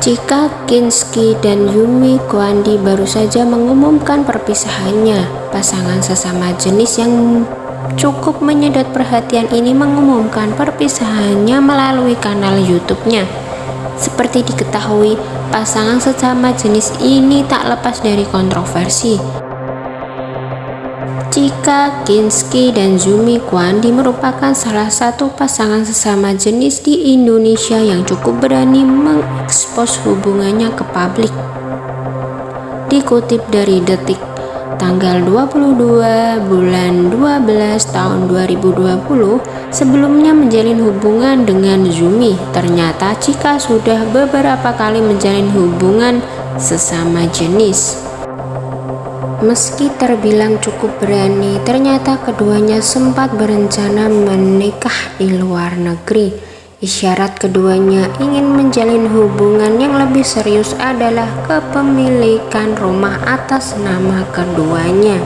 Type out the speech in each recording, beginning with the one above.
Jika Kinski dan Yumi Kwandi baru saja mengumumkan perpisahannya, pasangan sesama jenis yang cukup menyedot perhatian ini mengumumkan perpisahannya melalui kanal YouTube-nya. Seperti diketahui, pasangan sesama jenis ini tak lepas dari kontroversi. Jika Kinski dan Zumi Kwandi merupakan salah satu pasangan sesama jenis di Indonesia yang cukup berani mengekspos hubungannya ke publik. Dikutip dari Detik, tanggal 22 bulan 12 tahun 2020, sebelumnya menjalin hubungan dengan Zumi. Ternyata Cika sudah beberapa kali menjalin hubungan sesama jenis. Meski terbilang cukup berani, ternyata keduanya sempat berencana menikah di luar negeri. Isyarat keduanya ingin menjalin hubungan yang lebih serius adalah kepemilikan rumah atas nama keduanya.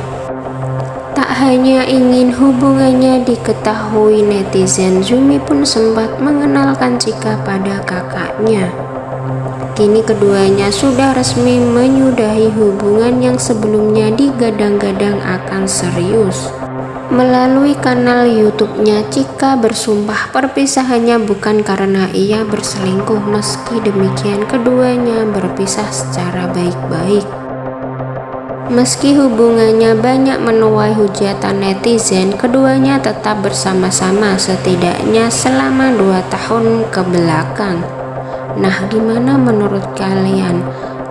Tak hanya ingin hubungannya diketahui netizen, Zumi pun sempat mengenalkan Cika pada kakaknya. Kini keduanya sudah resmi menyudahi hubungan yang sebelumnya digadang-gadang akan serius. Melalui kanal YouTube-nya, Cika bersumpah perpisahannya bukan karena ia berselingkuh. Meski demikian, keduanya berpisah secara baik-baik. Meski hubungannya banyak menuai hujatan netizen, keduanya tetap bersama-sama setidaknya selama dua tahun ke belakang. Nah, gimana menurut kalian?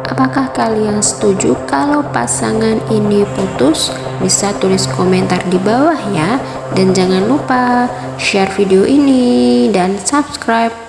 Apakah kalian setuju kalau pasangan ini putus? Bisa tulis komentar di bawah ya. Dan jangan lupa share video ini dan subscribe.